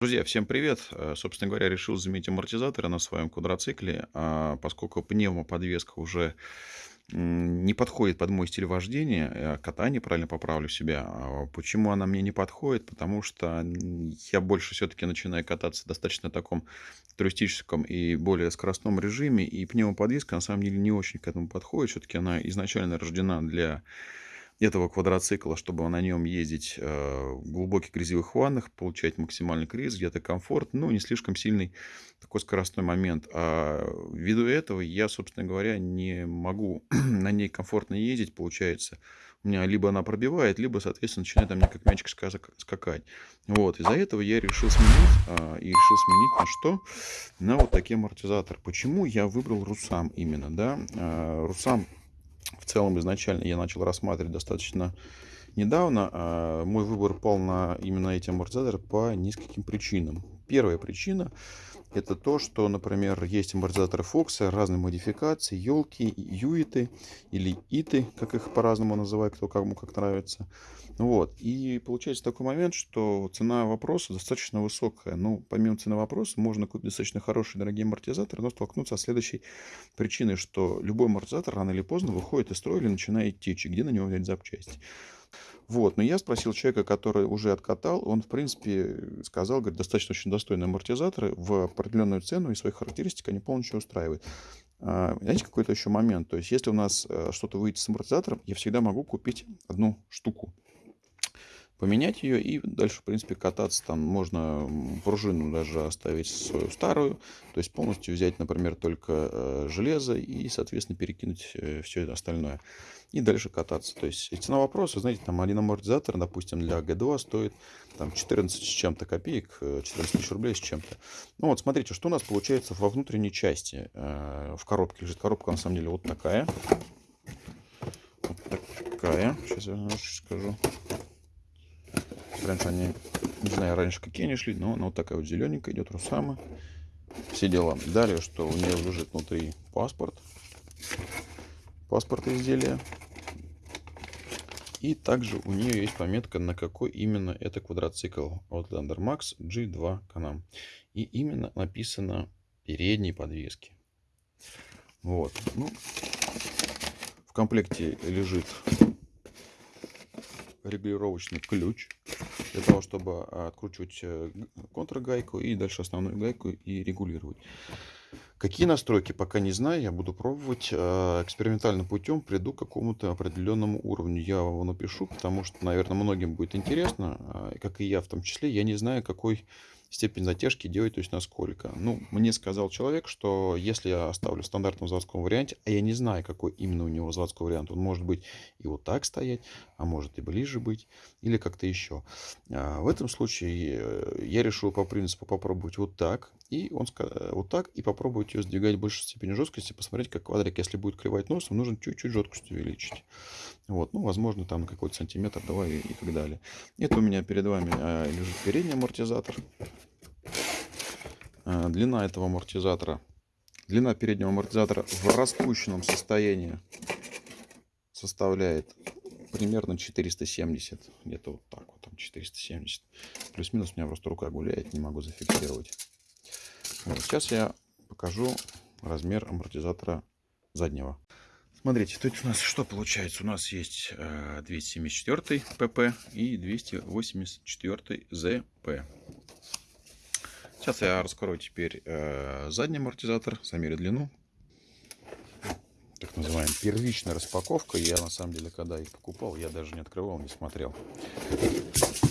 Друзья, всем привет! Э, собственно говоря, решил заменить амортизаторы на своем квадроцикле, а поскольку пневмоподвеска уже не подходит под мой стиль вождения, э, катание, правильно поправлю себя. А почему она мне не подходит? Потому что я больше все-таки начинаю кататься в достаточно таком туристическом и более скоростном режиме, и пневмоподвеска на самом деле не очень к этому подходит. Все-таки она изначально рождена для этого квадроцикла, чтобы на нем ездить э, в глубоких грязевых ваннах, получать максимальный круиз, где-то комфорт, ну, не слишком сильный такой скоростной момент. А ввиду этого я, собственно говоря, не могу на ней комфортно ездить, получается. У меня либо она пробивает, либо, соответственно, начинает там мне как мячик скакать. Вот, из-за этого я решил сменить, а, и решил сменить на что? На вот такие амортизаторы. Почему я выбрал Русам именно, да? А, Русам в целом изначально я начал рассматривать достаточно недавно. А мой выбор пал на именно эти амортизаторы по нескольким причинам. Первая причина это то, что, например, есть амортизаторы Фокса разной модификации, елки, юиты или иты, как их по-разному называют, кто кому как нравится. Вот. И получается такой момент, что цена вопроса достаточно высокая. Ну, помимо цены вопроса, можно купить достаточно хорошие дорогие амортизаторы, но столкнуться с следующей причиной, что любой амортизатор рано или поздно выходит из строя или начинает течь, где на него взять запчасти. Вот, но я спросил человека, который уже откатал, он, в принципе, сказал, говорит, достаточно очень достойные амортизаторы в определенную цену и свои характеристики они полностью устраивают. А, знаете, какой-то еще момент, то есть если у нас э, что-то выйдет с амортизатором, я всегда могу купить одну штуку поменять ее и дальше, в принципе, кататься. Там можно пружину даже оставить свою старую, то есть полностью взять, например, только э, железо и, соответственно, перекинуть э, все это остальное. И дальше кататься. То есть цена вопроса, знаете, там один амортизатор, допустим, для G2 стоит там 14 с чем-то копеек, 14 э, тысяч рублей с чем-то. Ну вот, смотрите, что у нас получается во внутренней части. В коробке лежит коробка, на самом деле, вот такая. Вот такая. Сейчас я скажу. Раньше они, не знаю, раньше какие они шли, но она вот такая вот зелененькая идет, Русама. Все дела. Далее, что у нее лежит внутри паспорт. Паспорт изделия. И также у нее есть пометка, на какой именно это квадроцикл Outlander Max G2 Canam. И именно написано передней подвески. Вот. Ну, в комплекте лежит регулировочный ключ для того, чтобы а, откручивать э, контргайку и дальше основную гайку и регулировать. Какие настройки, пока не знаю, я буду пробовать а, экспериментальным путем, приду к какому-то определенному уровню. Я его напишу, потому что, наверное, многим будет интересно, а, как и я в том числе. Я не знаю, какой степень затяжки делать, то есть насколько. Ну, мне сказал человек, что если я оставлю в стандартном заводском варианте, а я не знаю, какой именно у него заводской вариант, он может быть и вот так стоять, а может и ближе быть, или как-то еще. А в этом случае э, я решил по принципу попробовать вот так, и он сказал вот так, и попробовать ее сдвигать больше степени жесткости, посмотреть, как квадрик, если будет клевать носом, нужно чуть-чуть жесткость увеличить. Вот, ну, возможно, там какой-то сантиметр, давай и, и так далее. Это у меня перед вами а, лежит передний амортизатор. А, длина этого амортизатора, длина переднего амортизатора в распущенном состоянии составляет примерно 470. Где-то вот так вот, там 470. Плюс-минус у меня просто рука гуляет, не могу зафиксировать. Вот, сейчас я покажу размер амортизатора заднего. Смотрите, тут у нас что получается? У нас есть 274 э, pp и 284 zp. Сейчас я раскрою теперь э, задний амортизатор, замерю длину. Так называемая первичная распаковка. Я на самом деле, когда их покупал, я даже не открывал, не смотрел.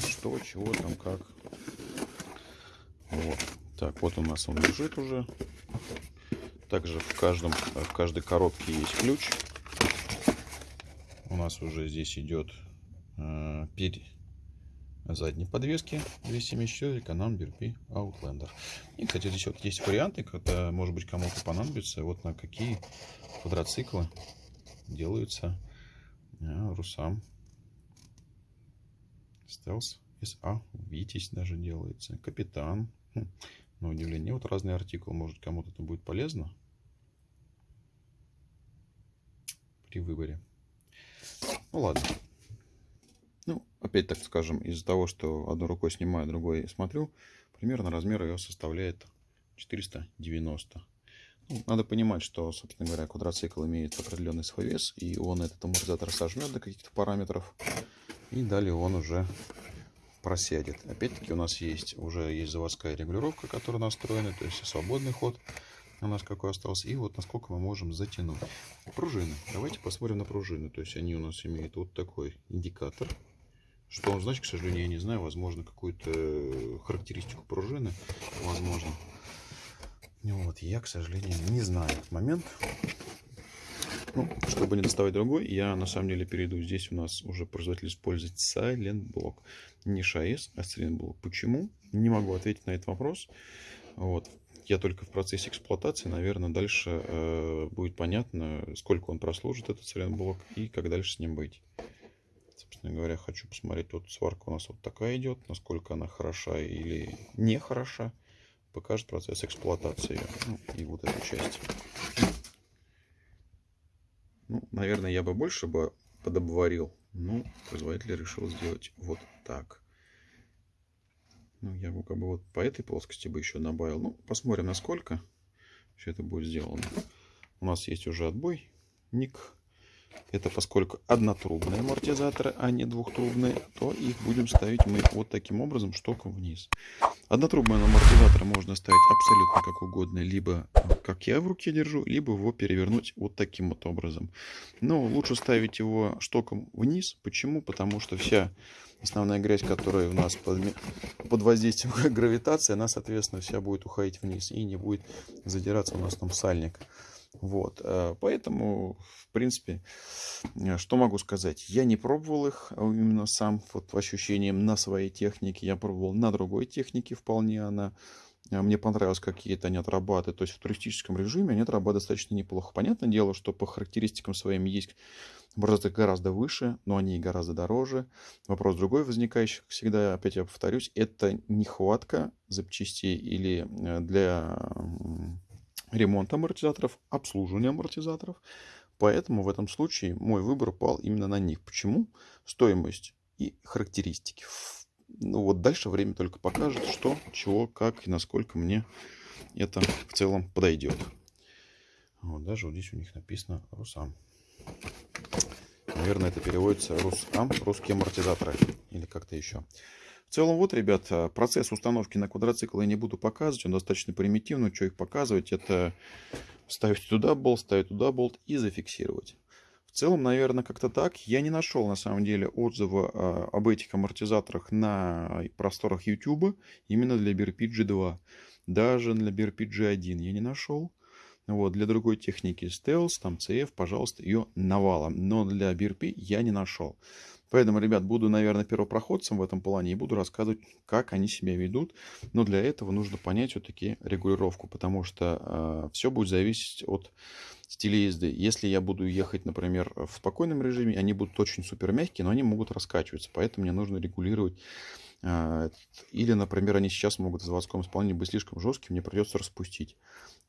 Что, чего там, как. Вот. Так, вот у нас он лежит уже. Также в, каждом, в каждой коробке есть ключ. Нас уже здесь идет э, перед задней подвески 274 Canon BRP Outlander. И, кстати, здесь вот есть варианты, когда, может быть, кому-то понадобится, вот на какие квадроциклы делаются э, Русам. Стелс СА, Витязь даже делается, Капитан. Хм на удивление. Вот разные артикулы, может кому-то это будет полезно при выборе. Ну ладно. Ну, опять так скажем, из-за того, что одной рукой снимаю, другой смотрю, Примерно размер ее составляет 490. Ну, надо понимать, что, собственно говоря, квадроцикл имеет определенный свой вес, и он этот амортизатор сожмет до каких-то параметров, и далее он уже просядет. Опять-таки у нас есть уже есть заводская регулировка, которая настроена, то есть свободный ход у нас какой остался, и вот насколько мы можем затянуть. Пружины. Давайте посмотрим на пружины. То есть они у нас имеют вот такой индикатор. Что он значит, к сожалению, я не знаю. Возможно, какую-то характеристику пружины. Возможно. Вот, я, к сожалению, не знаю этот момент. Ну, чтобы не доставать другой, я на самом деле перейду. Здесь у нас уже производитель использует Silent Block. Не ШАЭС, а Silent Block. Почему? Не могу ответить на этот вопрос. Вот. Я только в процессе эксплуатации, наверное, дальше э, будет понятно, сколько он прослужит, этот Block, и как дальше с ним быть. Собственно говоря, хочу посмотреть, вот сварка у нас вот такая идет, насколько она хороша или не хороша покажет процесс эксплуатации ну, и вот эту часть. Ну, наверное, я бы больше бы подобварил, но производитель решил сделать вот так. Ну, я бы как бы вот по этой плоскости бы еще добавил. Ну, посмотрим, насколько все это будет сделано. У нас есть уже отбой, ник это поскольку однотрубные амортизаторы, а не двухтрубные, то их будем ставить мы вот таким образом, штоком вниз. Однотрубные амортизаторы можно ставить абсолютно как угодно, либо как я в руке держу, либо его перевернуть вот таким вот образом. Но лучше ставить его штоком вниз. Почему? Потому что вся основная грязь, которая у нас под, под воздействием гравитации, она, соответственно, вся будет уходить вниз и не будет задираться у нас там сальник. Вот, э, поэтому, в принципе, э, что могу сказать? Я не пробовал их а именно сам, вот по ощущениям, на своей технике. Я пробовал на другой технике, вполне она э, мне понравилось, какие-то они отрабатывают. То есть в туристическом режиме они отрабатывают достаточно неплохо. Понятное дело, что по характеристикам своим есть образцы гораздо выше, но они и гораздо дороже. Вопрос другой возникающий, всегда, опять я повторюсь, это нехватка запчастей или для ремонт амортизаторов, обслуживание амортизаторов. Поэтому в этом случае мой выбор пал именно на них. Почему? Стоимость и характеристики. Ну вот дальше время только покажет, что, чего, как и насколько мне это в целом подойдет. Вот даже вот здесь у них написано Русам. Наверное, это переводится Русам, русские амортизаторы или как-то еще. В целом, вот, ребят, процесс установки на квадроцикл я не буду показывать, он достаточно примитивный, что их показывать, это ставить туда болт, ставить туда болт и зафиксировать. В целом, наверное, как-то так. Я не нашел, на самом деле, отзыва а, об этих амортизаторах на просторах YouTube именно для BRP G2. Даже для BRP G1 я не нашел. Вот, для другой техники Stealth, там CF, пожалуйста, ее навалом. Но для BRP я не нашел. Поэтому, ребят, буду, наверное, первопроходцем в этом плане и буду рассказывать, как они себя ведут. Но для этого нужно понять все-таки регулировку, потому что э, все будет зависеть от стиля езды. Если я буду ехать, например, в спокойном режиме, они будут очень супер мягкие, но они могут раскачиваться. Поэтому мне нужно регулировать или, например, они сейчас могут в заводском исполнении быть слишком жесткими, мне придется распустить.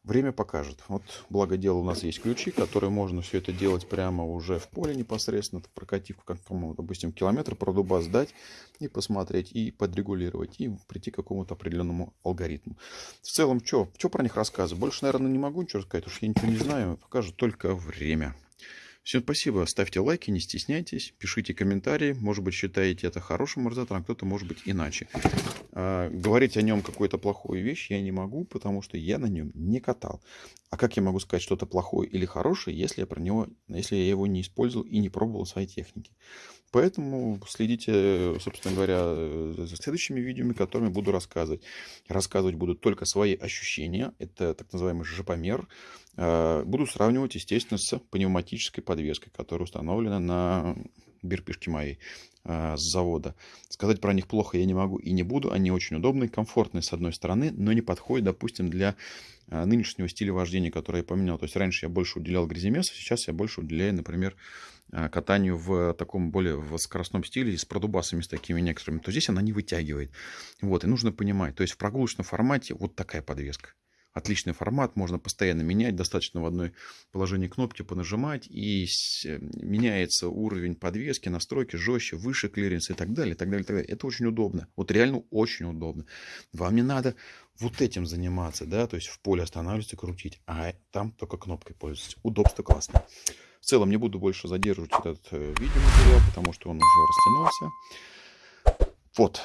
Время покажет. Вот, благо дело, у нас есть ключи, которые можно все это делать прямо уже в поле непосредственно, прокатив, как, допустим, километр продуба сдать и посмотреть, и подрегулировать, и прийти к какому-то определенному алгоритму. В целом, что про них рассказывать? Больше, наверное, не могу ничего сказать, уж я ничего не знаю, покажет только время. Всем спасибо, ставьте лайки, не стесняйтесь, пишите комментарии, может быть считаете это хорошим амортизатором, а кто-то может быть иначе. А, говорить о нем какую-то плохую вещь я не могу, потому что я на нем не катал. А как я могу сказать что-то плохое или хорошее, если я про него, если я его не использовал и не пробовал в своей технике? Поэтому следите, собственно говоря, за следующими видео, которыми буду рассказывать. Рассказывать буду только свои ощущения. Это так называемый жопомер. А, буду сравнивать, естественно, с пневматической подвеской, которая установлена на бирпишке моей с завода. Сказать про них плохо я не могу и не буду. Они очень удобные, комфортные с одной стороны, но не подходят, допустим, для нынешнего стиля вождения, который я поменял. То есть раньше я больше уделял гряземесу, сейчас я больше уделяю, например, а, катанию в таком более в скоростном стиле с продубасами, с такими некоторыми, то здесь она не вытягивает. Вот, и нужно понимать, то есть в прогулочном формате вот такая подвеска. Отличный формат, можно постоянно менять, достаточно в одной положении кнопки понажимать, и меняется уровень подвески, настройки жестче, выше клиренс и так далее, и так далее, и так далее. Это очень удобно. Вот реально очень удобно. Вам не надо вот этим заниматься, да, то есть в поле останавливаться, крутить, а там только кнопкой пользоваться. Удобство классное. В целом не буду больше задерживать этот э, видеоматериал, потому что он уже растянулся. Вот.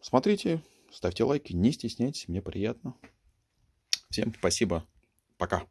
Смотрите, ставьте лайки, не стесняйтесь, мне приятно. Всем спасибо. Пока.